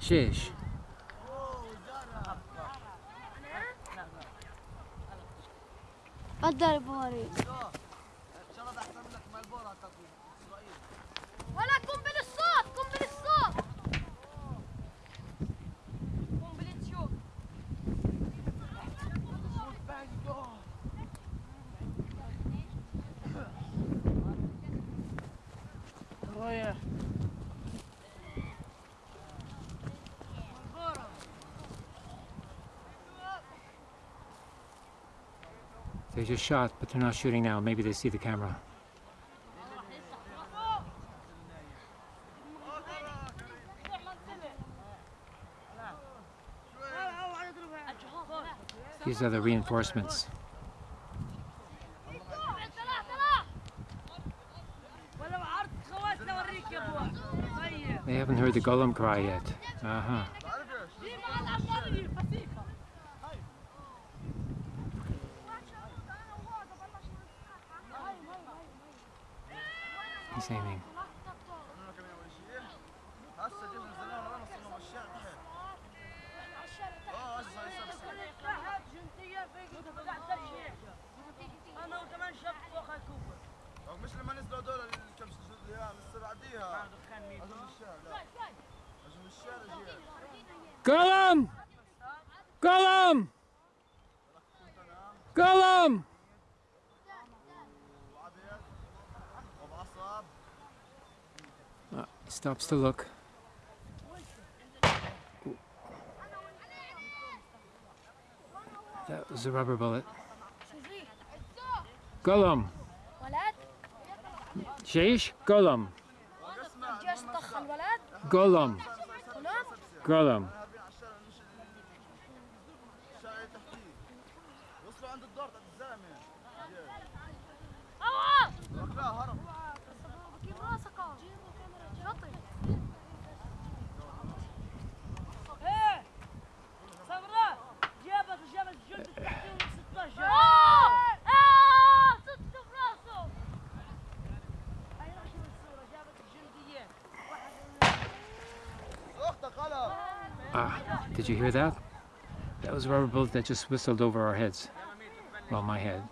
شيش. الضرب ماري ولا قنبل الصوت قنبل الصوت. قنبلة شو رايح. They just shot, but they're not shooting now. Maybe they see the camera. These are the reinforcements. They haven't heard the golem cry yet. Uh-huh. He's aiming. مش لما نزلوا دول كم أيام السنة بعديها عزم الشارع عزم الشارع كلام! كلام! كلام! He stops to look. That was a rubber bullet. Golem. Sheish, Golem. Golem. Golem. Ah, did you hear that? That was a rubber bullet that just whistled over our heads. Well, my head.